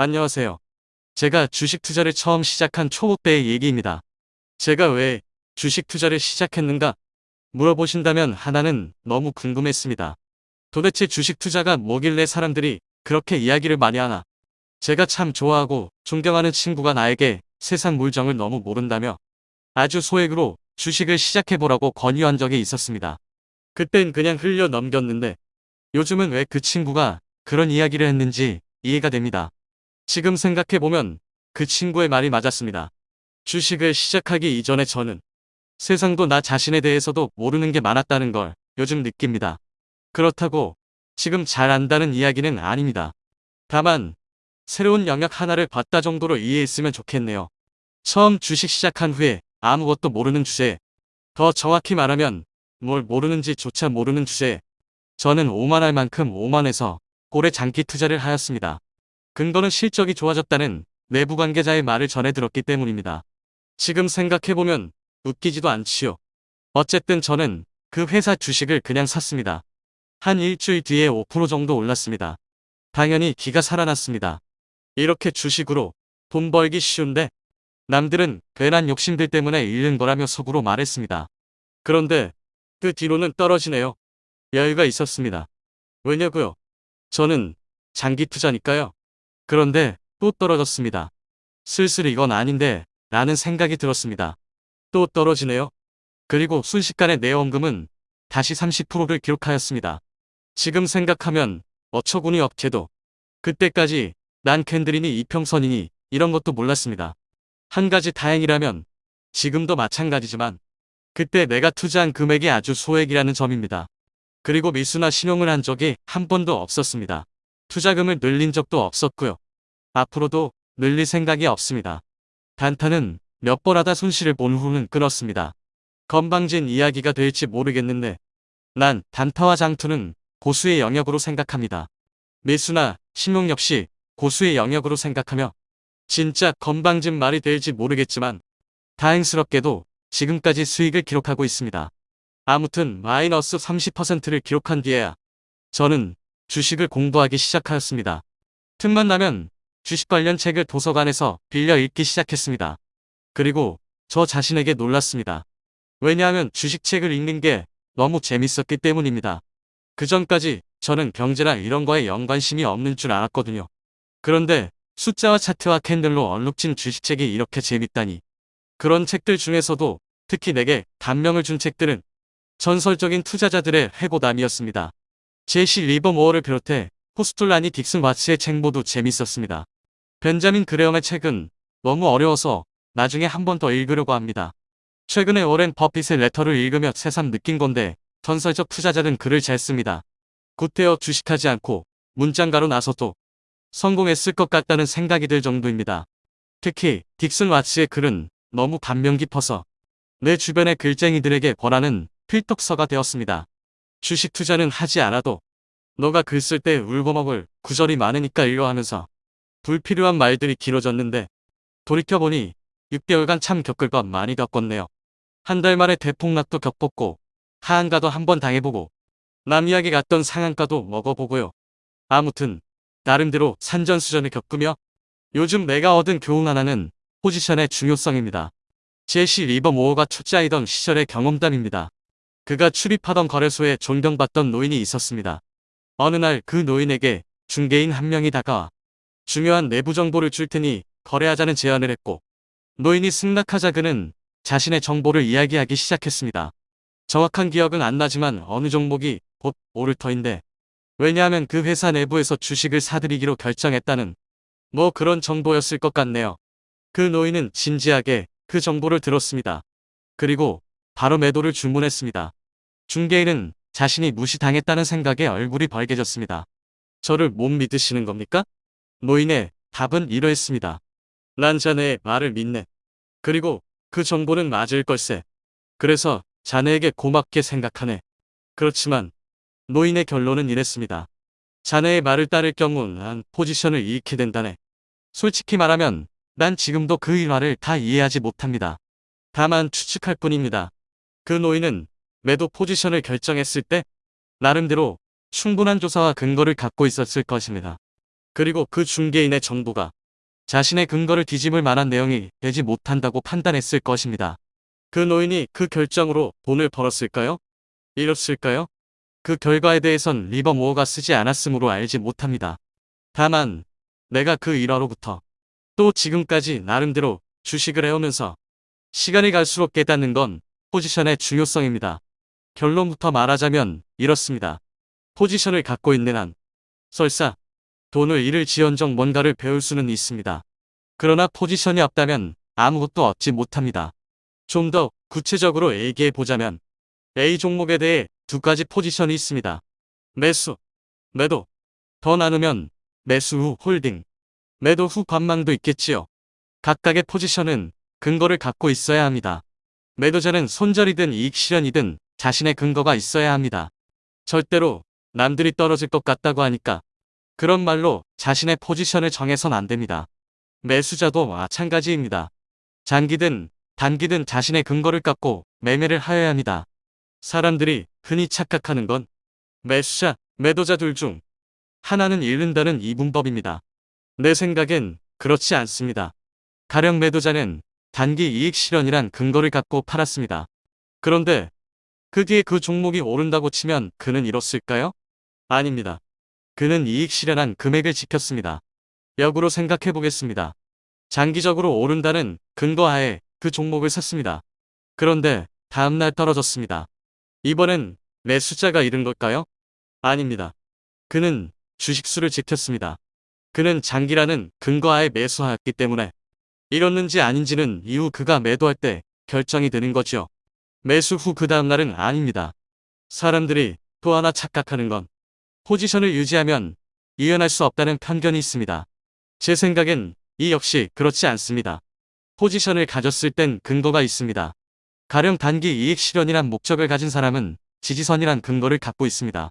안녕하세요. 제가 주식 투자를 처음 시작한 초보배의 얘기입니다. 제가 왜 주식 투자를 시작했는가 물어보신다면 하나는 너무 궁금했습니다. 도대체 주식 투자가 뭐길래 사람들이 그렇게 이야기를 많이 하나? 제가 참 좋아하고 존경하는 친구가 나에게 세상 물정을 너무 모른다며 아주 소액으로 주식을 시작해보라고 권유한 적이 있었습니다. 그땐 그냥 흘려 넘겼는데 요즘은 왜 그 친구가 그런 이야기를 했는지 이해가 됩니다. 지금 생각해보면 그 친구의 말이 맞았습니다. 주식을 시작하기 이전에 저는 세상도 나 자신에 대해서도 모르는 게 많았다는 걸 요즘 느낍니다. 그렇다고 지금 잘 안다는 이야기는 아닙니다. 다만 새로운 영역 하나를 봤다 정도로 이해했으면 좋겠네요. 처음 주식 시작한 후에 아무것도 모르는 주제에 더 정확히 말하면 뭘 모르는지 조차 모르는 주제에 저는 오만할 만큼 오만해서 고래 장기 투자를 하였습니다. 근거는 실적이 좋아졌다는 내부 관계자의 말을 전해 들었기 때문입니다. 지금 생각해보면 웃기지도 않지요. 어쨌든 저는 그 회사 주식을 그냥 샀습니다. 한 일주일 뒤에 5% 정도 올랐습니다. 당연히 기가 살아났습니다. 이렇게 주식으로 돈 벌기 쉬운데 남들은 괜한 욕심들 때문에 잃는 거라며 속으로 말했습니다. 그런데 그 뒤로는 떨어지네요. 여유가 있었습니다. 왜냐고요? 저는 장기 투자니까요. 그런데 또 떨어졌습니다. 슬슬 이건 아닌데 라는 생각이 들었습니다. 또 떨어지네요. 그리고 순식간에 내 원금은 다시 30%를 기록하였습니다. 지금 생각하면 어처구니 없게도 그때까지 난 캔들이니 이평선이니 이런 것도 몰랐습니다. 한 가지 다행이라면 지금도 마찬가지지만 그때 내가 투자한 금액이 아주 소액이라는 점입니다. 그리고 미수나 신용을 한 적이 한 번도 없었습니다. 투자금을 늘린 적도 없었고요. 앞으로도 늘릴 생각이 없습니다. 단타는 몇번 하다 손실을 본 후는 끊었습니다. 건방진 이야기가 될지 모르겠는데 난 단타와 장투는 고수의 영역으로 생각합니다. 매수나 신용 역시 고수의 영역으로 생각하며 진짜 건방진 말이 될지 모르겠지만 다행스럽게도 지금까지 수익을 기록하고 있습니다. 아무튼 마이너스 30%를 기록한 뒤에야 저는 주식을 공부하기 시작하였습니다. 틈만 나면 주식 관련 책을 도서관에서 빌려 읽기 시작했습니다. 그리고 저 자신에게 놀랐습니다. 왜냐하면 주식책을 읽는 게 너무 재밌었기 때문입니다. 그 전까지 저는 경제나 이런 거에 영 관심이 없는 줄 알았거든요. 그런데 숫자와 차트와 캔들로 얼룩진 주식책이 이렇게 재밌다니. 그런 책들 중에서도 특히 내게 감명을 준 책들은 전설적인 투자자들의 회고담이었습니다. 제시 리버모어를 비롯해 코스톨라니 딕슨 와츠의 책 모두 재밌었습니다. 벤자민 그레엄의 책은 너무 어려워서 나중에 한 번 더 읽으려고 합니다. 최근에 오랜 버핏의 레터를 읽으며 새삼 느낀 건데 전설적 투자자는 글을 잘 씁니다. 굿되어 주식하지 않고 문장가로 나서도 성공했을 것 같다는 생각이 들 정도입니다. 특히 딕슨 와츠의 글은 너무 감명 깊어서 내 주변의 글쟁이들에게 권하는 필독서가 되었습니다. 주식 투자는 하지 않아도 너가 글 쓸 때 울고먹을 구절이 많으니까 읽어 하면서 불필요한 말들이 길어졌는데 돌이켜보니 6개월간 참 겪을 것 많이 겪었네요. 한 달 만에 대폭락도 겪었고 하한가도 한번 당해보고 남 이야기 같던 상한가도 먹어보고요. 아무튼 나름대로 산전수전을 겪으며 요즘 내가 얻은 교훈 하나는 포지션의 중요성입니다. 제시 리버 모어가 초짜이던 시절의 경험담입니다. 그가 출입하던 거래소에 존경받던 노인이 있었습니다. 어느 날 그 노인에게 중개인 한 명이 다가와 중요한 내부 정보를 줄 테니 거래하자는 제안을 했고 노인이 승낙하자 그는 자신의 정보를 이야기하기 시작했습니다. 정확한 기억은 안 나지만 어느 종목이 곧 오를 터인데 왜냐하면 그 회사 내부에서 주식을 사들이기로 결정했다는 뭐 그런 정보였을 것 같네요. 그 노인은 진지하게 그 정보를 들었습니다. 그리고 바로 매도를 주문했습니다. 중개인은 자신이 무시당했다는 생각에 얼굴이 벌개졌습니다. 저를 못 믿으시는 겁니까? 노인의 답은 이러했습니다. 난 자네의 말을 믿네. 그리고 그 정보는 맞을 걸세. 그래서 자네에게 고맙게 생각하네. 그렇지만 노인의 결론은 이랬습니다. 자네의 말을 따를 경우 난 포지션을 잃게 된다네. 솔직히 말하면 난 지금도 그 일화를 다 이해하지 못합니다. 다만 추측할 뿐입니다. 그 노인은 매도 포지션을 결정했을 때 나름대로 충분한 조사와 근거를 갖고 있었을 것입니다. 그리고 그 중개인의 정보가 자신의 근거를 뒤집을 만한 내용이 되지 못한다고 판단했을 것입니다. 그 노인이 그 결정으로 돈을 벌었을까요? 잃었을까요? 그 결과에 대해선 리버모어가 쓰지 않았으므로 알지 못합니다. 다만 내가 그 일화로부터 또 지금까지 나름대로 주식을 해오면서 시간이 갈수록 깨닫는 건 포지션의 중요성입니다. 결론부터 말하자면 이렇습니다. 포지션을 갖고 있는 한 설사 돈을 잃을 지연정 뭔가를 배울 수는 있습니다. 그러나 포지션이 없다면 아무것도 얻지 못합니다. 좀 더 구체적으로 얘기해 보자면 A 종목에 대해 두 가지 포지션이 있습니다. 매수, 매도. 더 나누면 매수 후 홀딩, 매도 후 관망도 있겠지요. 각각의 포지션은 근거를 갖고 있어야 합니다. 매도자는 손절이든 이익 실현이든 자신의 근거가 있어야 합니다. 절대로 남들이 떨어질 것 같다고 하니까 그런 말로 자신의 포지션을 정해선 안 됩니다. 매수자도 마찬가지입니다. 장기든 단기든 자신의 근거를 갖고 매매를 하여야 합니다. 사람들이 흔히 착각하는 건 매수자, 매도자 둘 중 하나는 잃는다는 이분법입니다. 내 생각엔 그렇지 않습니다. 가령 매도자는 단기 이익 실현이란 근거를 갖고 팔았습니다. 그런데 그 뒤에 그 종목이 오른다고 치면 그는 잃었을까요? 아닙니다. 그는 이익 실현한 금액을 지켰습니다. 역으로 생각해 보겠습니다. 장기적으로 오른다는 근거하에 그 종목을 샀습니다. 그런데 다음날 떨어졌습니다. 이번엔 매수자가 잃은 걸까요? 아닙니다. 그는 주식수를 지켰습니다. 그는 장기라는 근거하에 매수하였기 때문에 잃었는지 아닌지는 이후 그가 매도할 때 결정이 되는 거죠. 매수 후 그 다음날은 아닙니다. 사람들이 또 하나 착각하는 건 포지션을 유지하면 이연할 수 없다는 편견이 있습니다. 제 생각엔 이 역시 그렇지 않습니다. 포지션을 가졌을 땐 근거가 있습니다. 가령 단기 이익 실현이란 목적을 가진 사람은 지지선이란 근거를 갖고 있습니다.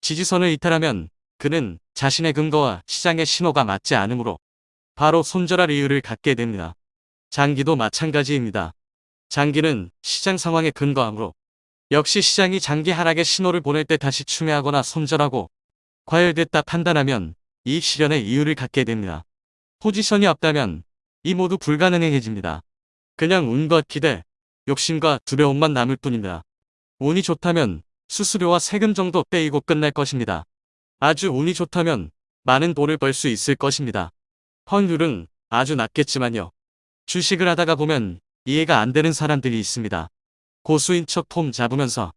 지지선을 이탈하면 그는 자신의 근거와 시장의 신호가 맞지 않으므로 바로 손절할 이유를 갖게 됩니다. 장기도 마찬가지입니다. 장기는 시장 상황에 근거하므로 역시 시장이 장기 하락의 신호를 보낼 때 다시 추매하거나 손절하고 과열됐다 판단하면 이익 실현의 이유를 갖게 됩니다. 포지션이 없다면 이 모두 불가능해집니다. 그냥 운과 기대, 욕심과 두려움만 남을 뿐입니다. 운이 좋다면 수수료와 세금 정도 떼이고 끝날 것입니다. 아주 운이 좋다면 많은 돈을 벌 수 있을 것입니다. 확률은 아주 낮겠지만요. 주식을 하다가 보면 이해가 안 되는 사람들이 있습니다. 고수인 척 폼 잡으면서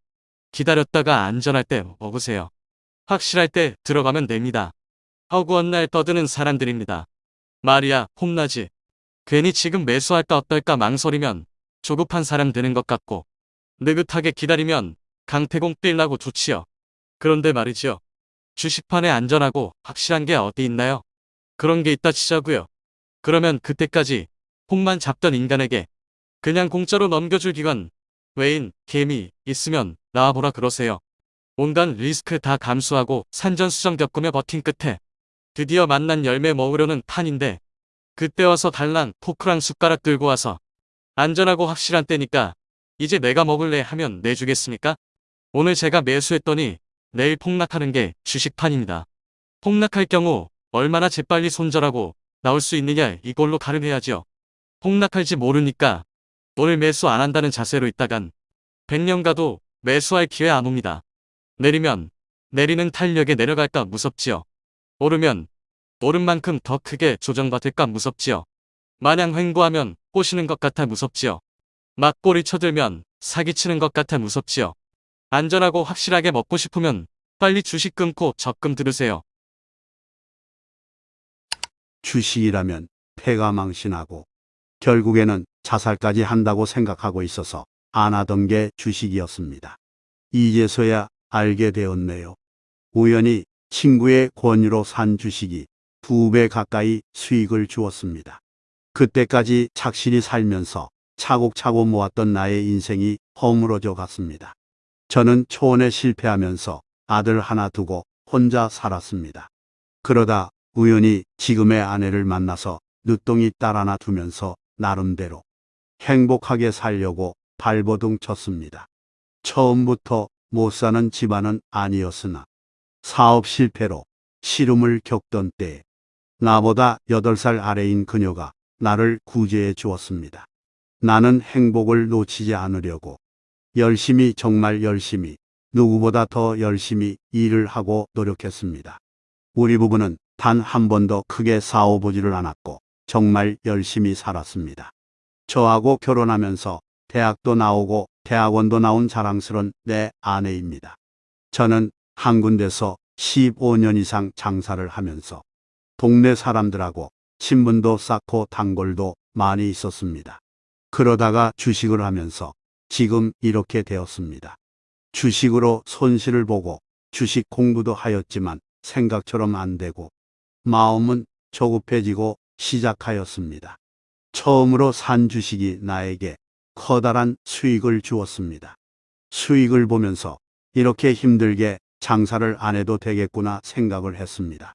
기다렸다가 안전할 때 먹으세요. 확실할 때 들어가면 됩니다. 허구한 날 떠드는 사람들입니다. 말이야 폼나지. 괜히 지금 매수할까 어떨까 망설이면 조급한 사람 되는 것 같고 느긋하게 기다리면 강태공 뛸라고 좋지요. 그런데 말이죠. 주식판에 안전하고 확실한 게 어디 있나요? 그런 게 있다 치자고요. 그러면 그때까지 폼만 잡던 인간에게 그냥 공짜로 넘겨줄 기관, 외인, 개미 있으면 나와보라 그러세요. 온갖 리스크 다 감수하고 산전수정 겪으며 버틴 끝에 드디어 만난 열매 먹으려는 판인데 그때 와서 달랑 포크랑 숟가락 들고 와서 안전하고 확실한 때니까 이제 내가 먹을래 하면 내주겠습니까? 오늘 제가 매수했더니 내일 폭락하는 게 주식판입니다. 폭락할 경우 얼마나 재빨리 손절하고 나올 수 있느냐 이걸로 가름해야죠. 폭락할지 모르니까 오늘 매수 안 한다는 자세로 있다간 100년 가도 매수할 기회 안 옵니다. 내리면 내리는 탄력에 내려갈까 무섭지요. 오르면 오른 만큼 더 크게 조정받을까 무섭지요. 마냥 횡보하면 꼬시는 것 같아 무섭지요. 막 꼬리 쳐들면 사기치는 것 같아 무섭지요. 안전하고 확실하게 먹고 싶으면 빨리 주식 끊고 적금 들으세요. 주식이라면 패가 망신하고 결국에는 자살까지 한다고 생각하고 있어서 안 하던 게 주식이었습니다. 이제서야 알게 되었네요. 우연히 친구의 권유로 산 주식이 두 배 가까이 수익을 주었습니다. 그때까지 착실히 살면서 차곡차곡 모았던 나의 인생이 허물어져 갔습니다. 저는 초원에 실패하면서 아들 하나 두고 혼자 살았습니다. 그러다 우연히 지금의 아내를 만나서 늦둥이 딸 하나 두면서 나름대로 행복하게 살려고 발버둥 쳤습니다. 처음부터 못 사는 집안은 아니었으나 사업 실패로 시름을 겪던 때 나보다 8살 아래인 그녀가 나를 구제해 주었습니다. 나는 행복을 놓치지 않으려고 열심히 정말 열심히 누구보다 더 열심히 일을 하고 노력했습니다. 우리 부부는 단 한 번도 크게 싸워보지를 않았고 정말 열심히 살았습니다. 저하고 결혼하면서 대학도 나오고 대학원도 나온 자랑스런 내 아내입니다. 저는 한 군데서 15년 이상 장사를 하면서 동네 사람들하고 친분도 쌓고 단골도 많이 있었습니다. 그러다가 주식을 하면서 지금 이렇게 되었습니다. 주식으로 손실을 보고 주식 공부도 하였지만 생각처럼 안 되고 마음은 조급해지고 시작하였습니다. 처음으로 산 주식이 나에게 커다란 수익을 주었습니다. 수익을 보면서 이렇게 힘들게 장사를 안 해도 되겠구나 생각을 했습니다.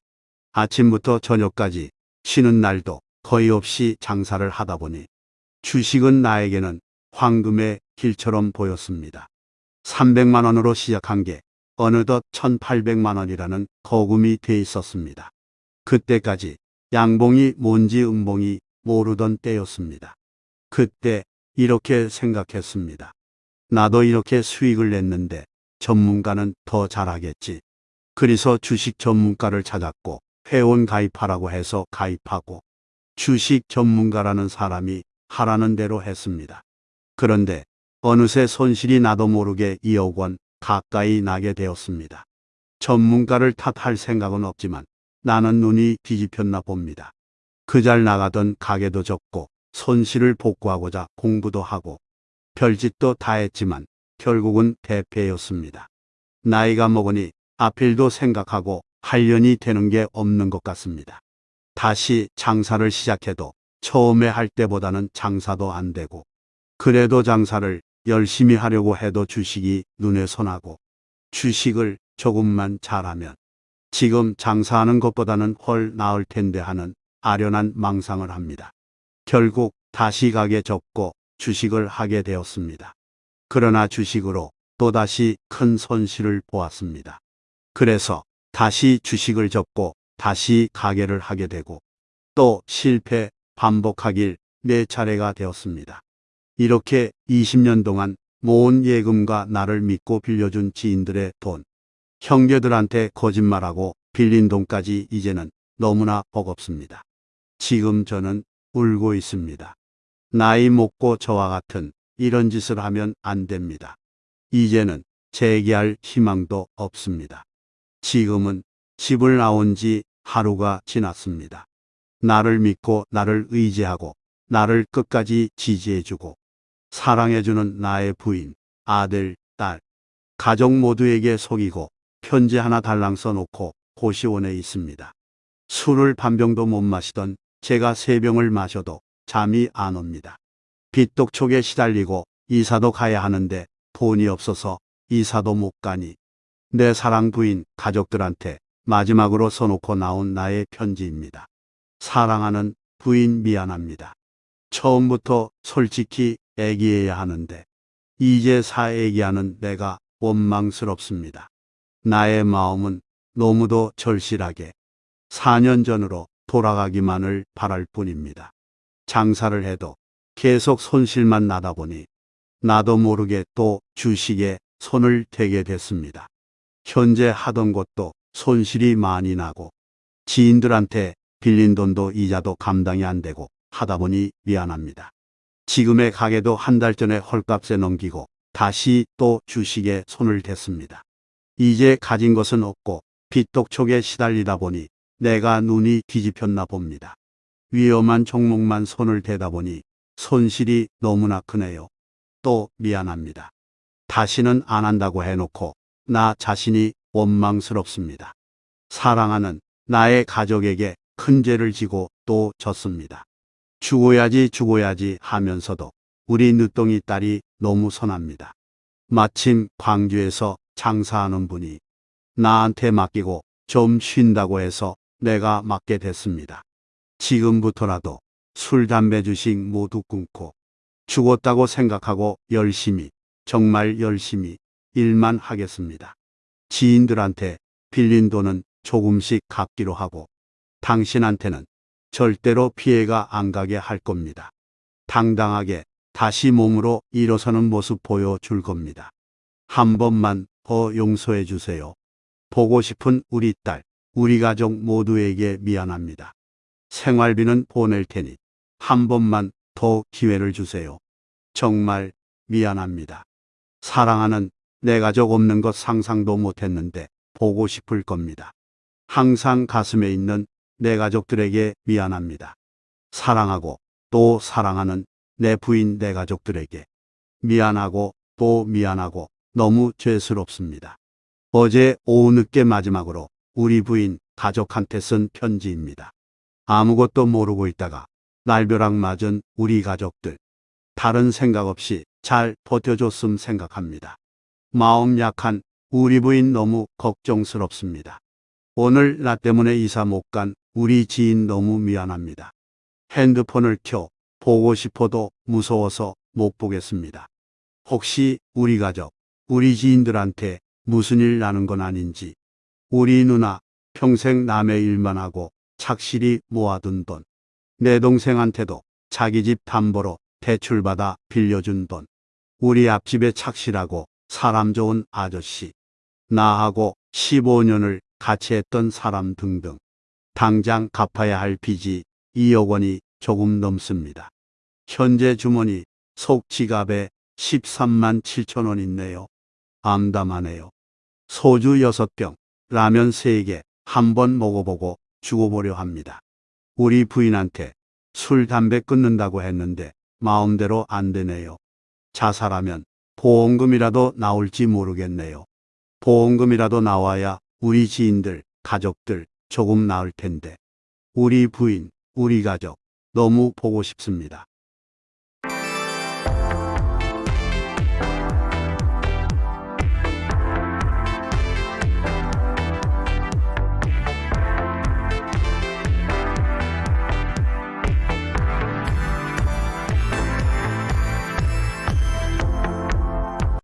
아침부터 저녁까지 쉬는 날도 거의 없이 장사를 하다 보니 주식은 나에게는 황금의 길처럼 보였습니다. 300만 원으로 시작한 게 어느덧 1800만 원이라는 거금이 돼 있었습니다. 그때까지 양봉이 뭔지 음봉이 모르던 때였습니다. 그때 이렇게 생각했습니다. 나도 이렇게 수익을 냈는데 전문가는 더 잘하겠지. 그래서 주식 전문가를 찾았고 회원 가입하라고 해서 가입하고 주식 전문가라는 사람이 하라는 대로 했습니다. 그런데 어느새 손실이 나도 모르게 2억 원 가까이 나게 되었습니다. 전문가를 탓할 생각은 없지만 나는 눈이 뒤집혔나 봅니다. 그 잘 나가던 가게도 접고 손실을 복구하고자 공부도 하고 별짓도 다 했지만 결국은 대패였습니다. 나이가 먹으니 앞일도 생각하고 한련이 되는 게 없는 것 같습니다. 다시 장사를 시작해도 처음에 할 때보다는 장사도 안 되고 그래도 장사를 열심히 하려고 해도 주식이 눈에 선하고 주식을 조금만 잘하면 지금 장사하는 것보다는 훨 나을 텐데 하는 아련한 망상을 합니다. 결국 다시 가게 접고 주식을 하게 되었습니다. 그러나 주식으로 또다시 큰 손실을 보았습니다. 그래서 다시 주식을 접고 다시 가게를 하게 되고 또 실패 반복하길 네 차례가 되었습니다. 이렇게 20년 동안 모은 예금과 나를 믿고 빌려준 지인들의 돈, 형제들한테 거짓말하고 빌린 돈까지 이제는 너무나 버겁습니다. 지금 저는 울고 있습니다. 나이 먹고 저와 같은 이런 짓을 하면 안 됩니다. 이제는 재기할 희망도 없습니다. 지금은 집을 나온 지 하루가 지났습니다. 나를 믿고 나를 의지하고 나를 끝까지 지지해주고 사랑해주는 나의 부인, 아들, 딸, 가족 모두에게 속이고 편지 하나 달랑 써놓고 고시원에 있습니다. 술을 반병도 못 마시던 제가 세 병을 마셔도 잠이 안 옵니다. 빚독촉에 시달리고 이사도 가야 하는데 돈이 없어서 이사도 못 가니 내 사랑 부인 가족들한테 마지막으로 써놓고 나온 나의 편지입니다. 사랑하는 부인 미안합니다. 처음부터 솔직히 애기해야 하는데 이제 사애기하는 내가 원망스럽습니다. 나의 마음은 너무도 절실하게 4년 전으로 돌아가기만을 바랄 뿐입니다. 장사를 해도 계속 손실만 나다 보니 나도 모르게 또 주식에 손을 대게 됐습니다. 현재 하던 것도 손실이 많이 나고 지인들한테 빌린 돈도 이자도 감당이 안 되고 하다 보니 미안합니다. 지금의 가게도 한 달 전에 헐값에 넘기고 다시 또 주식에 손을 댔습니다. 이제 가진 것은 없고 빚독촉에 시달리다 보니 내가 눈이 뒤집혔나 봅니다. 위험한 종목만 손을 대다 보니 손실이 너무나 크네요. 또 미안합니다. 다시는 안 한다고 해놓고 나 자신이 원망스럽습니다. 사랑하는 나의 가족에게 큰 죄를 지고 또 졌습니다. 죽어야지 죽어야지 하면서도 우리 늦둥이 딸이 너무 선합니다. 마침 광주에서 장사하는 분이 나한테 맡기고 좀 쉰다고 해서 내가 맡게 됐습니다. 지금부터라도 술, 담배, 주식 모두 끊고 죽었다고 생각하고 열심히, 정말 열심히 일만 하겠습니다. 지인들한테 빌린 돈은 조금씩 갚기로 하고 당신한테는 절대로 피해가 안 가게 할 겁니다. 당당하게 다시 몸으로 일어서는 모습 보여줄 겁니다. 한 번만 더 용서해 주세요. 보고 싶은 우리 딸, 우리 가족 모두에게 미안합니다. 생활비는 보낼 테니 한 번만 더 기회를 주세요. 정말 미안합니다. 사랑하는 내 가족 없는 것 상상도 못했는데 보고 싶을 겁니다. 항상 가슴에 있는 내 가족들에게 미안합니다. 사랑하고 또 사랑하는 내 부인 내 가족들에게 미안하고 또 미안하고 너무 죄스럽습니다. 어제 오후 늦게 마지막으로 우리 부인 가족한테 쓴 편지입니다. 아무것도 모르고 있다가 날벼락 맞은 우리 가족들. 다른 생각 없이 잘 버텨줬음 생각합니다. 마음 약한 우리 부인 너무 걱정스럽습니다. 오늘 나 때문에 이사 못 간 우리 지인 너무 미안합니다. 핸드폰을 켜 보고 싶어도 무서워서 못 보겠습니다. 혹시 우리 가족, 우리 지인들한테 무슨 일 나는 건 아닌지. 우리 누나 평생 남의 일만 하고 착실히 모아둔 돈. 내 동생한테도 자기 집 담보로 대출받아 빌려준 돈. 우리 앞집에 착실하고 사람 좋은 아저씨. 나하고 15년을 같이 했던 사람 등등. 당장 갚아야 할 빚이 2억 원이 조금 넘습니다. 현재 주머니 속 지갑에 13만 7천 원 있네요. 암담하네요. 소주 6병, 라면 3개 한 번 먹어보고 죽어보려 합니다. 우리 부인한테 술, 담배 끊는다고 했는데 마음대로 안 되네요. 자살하면 보험금이라도 나올지 모르겠네요. 보험금이라도 나와야 우리 지인들, 가족들 조금 나을 텐데. 우리 부인, 우리 가족 너무 보고 싶습니다.